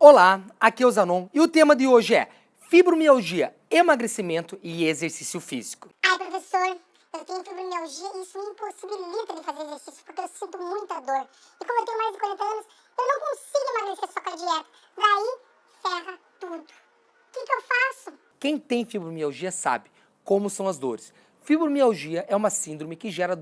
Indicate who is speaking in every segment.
Speaker 1: Olá, aqui é o Zanon e o tema de hoje é fibromialgia, emagrecimento e exercício físico.
Speaker 2: Ai, professor, eu tenho fibromialgia e isso me impossibilita de fazer exercício porque eu sinto muita dor. E como eu tenho mais de 40 anos, eu não consigo emagrecer só com a dieta. Daí, ferra tudo. O que, que eu faço?
Speaker 1: Quem tem fibromialgia sabe como são as dores. Fibromialgia é uma síndrome que gera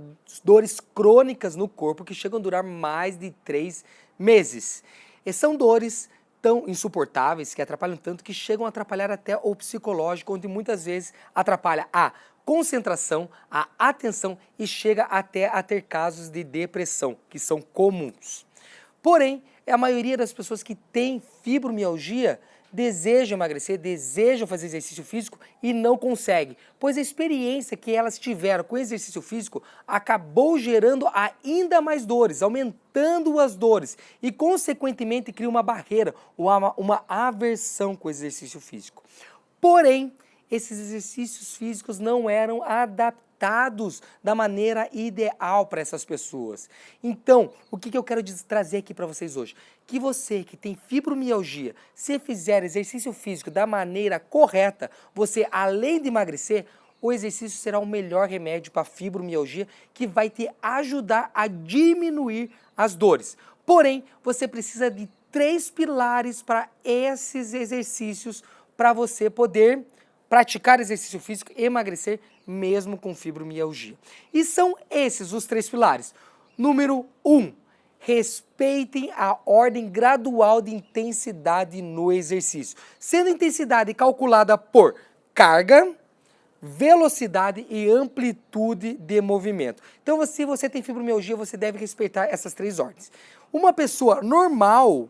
Speaker 1: dores crônicas no corpo que chegam a durar mais de três meses. E são dores tão insuportáveis, que atrapalham tanto, que chegam a atrapalhar até o psicológico, onde muitas vezes atrapalha a concentração, a atenção e chega até a ter casos de depressão, que são comuns. Porém, a maioria das pessoas que têm fibromialgia desejam emagrecer, desejam fazer exercício físico e não conseguem, pois a experiência que elas tiveram com exercício físico acabou gerando ainda mais dores, aumentando as dores e consequentemente cria uma barreira, uma, uma aversão com o exercício físico. Porém, esses exercícios físicos não eram adaptados adaptados da maneira ideal para essas pessoas. Então, o que, que eu quero trazer aqui para vocês hoje? Que você que tem fibromialgia, se fizer exercício físico da maneira correta, você além de emagrecer, o exercício será o melhor remédio para fibromialgia que vai te ajudar a diminuir as dores. Porém, você precisa de três pilares para esses exercícios para você poder praticar exercício físico emagrecer mesmo com fibromialgia. E são esses os três pilares. Número 1. Um, respeitem a ordem gradual de intensidade no exercício, sendo intensidade calculada por carga, velocidade e amplitude de movimento. Então, se você tem fibromialgia, você deve respeitar essas três ordens. Uma pessoa normal,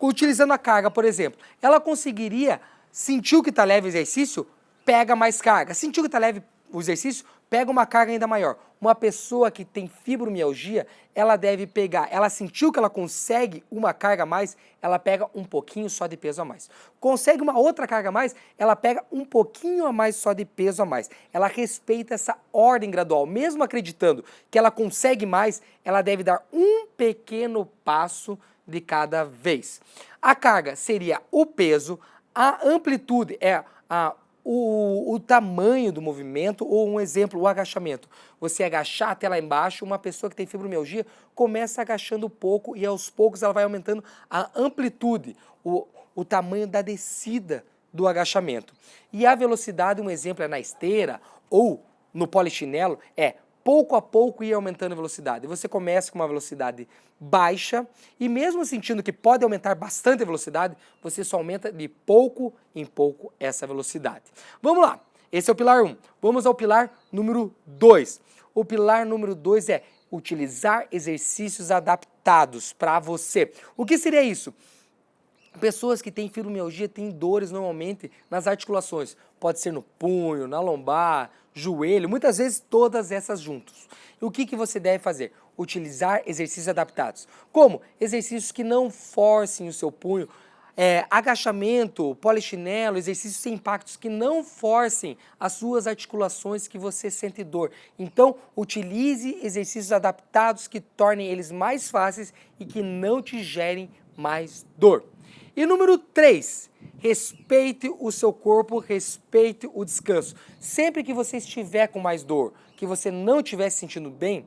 Speaker 1: utilizando a carga, por exemplo, ela conseguiria Sentiu que está leve o exercício? Pega mais carga. Sentiu que está leve o exercício? Pega uma carga ainda maior. Uma pessoa que tem fibromialgia, ela deve pegar, ela sentiu que ela consegue uma carga a mais, ela pega um pouquinho só de peso a mais. Consegue uma outra carga a mais, ela pega um pouquinho a mais só de peso a mais. Ela respeita essa ordem gradual. Mesmo acreditando que ela consegue mais, ela deve dar um pequeno passo de cada vez. A carga seria o peso, a amplitude é a, o, o, tamanho do movimento ou um exemplo, o agachamento. Você agachar até lá embaixo, uma pessoa que tem fibromialgia começa agachando pouco e aos poucos ela vai aumentando a amplitude, o, o tamanho da descida do agachamento. E a velocidade, um exemplo é na esteira ou no polichinelo, é pouco a pouco ir aumentando a velocidade. Você começa com uma velocidade baixa e mesmo sentindo que pode aumentar bastante a velocidade, você só aumenta de pouco em pouco essa velocidade. Vamos lá, esse é o pilar 1. Um. Vamos ao pilar número 2. O pilar número 2 é utilizar exercícios adaptados para você. O que seria isso? Pessoas que têm fibromialgia têm dores normalmente nas articulações. Pode ser no punho, na lombar, joelho, muitas vezes todas essas juntos. E o que, que você deve fazer? Utilizar exercícios adaptados. Como? Exercícios que não forcem o seu punho, é, agachamento, polichinelo, exercícios sem impactos que não forcem as suas articulações que você sente dor. Então, utilize exercícios adaptados que tornem eles mais fáceis e que não te gerem mais dor. E número 3, respeite o seu corpo, respeite o descanso. Sempre que você estiver com mais dor, que você não estiver se sentindo bem,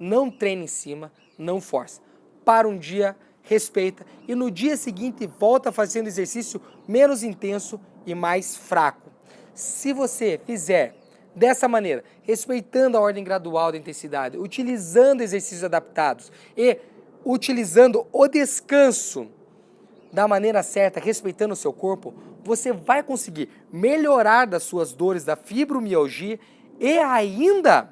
Speaker 1: não treine em cima, não force. Para um dia, respeita e no dia seguinte volta fazendo exercício menos intenso e mais fraco. Se você fizer dessa maneira, respeitando a ordem gradual da intensidade, utilizando exercícios adaptados e utilizando o descanso, da maneira certa, respeitando o seu corpo, você vai conseguir melhorar das suas dores da fibromialgia e ainda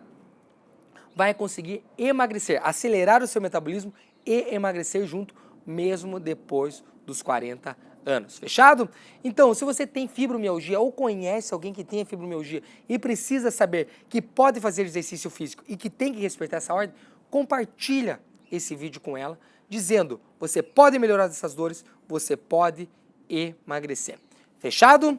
Speaker 1: vai conseguir emagrecer, acelerar o seu metabolismo e emagrecer junto, mesmo depois dos 40 anos. Fechado? Então, se você tem fibromialgia ou conhece alguém que tenha fibromialgia e precisa saber que pode fazer exercício físico e que tem que respeitar essa ordem, compartilha esse vídeo com ela, dizendo, você pode melhorar essas dores, você pode emagrecer. Fechado?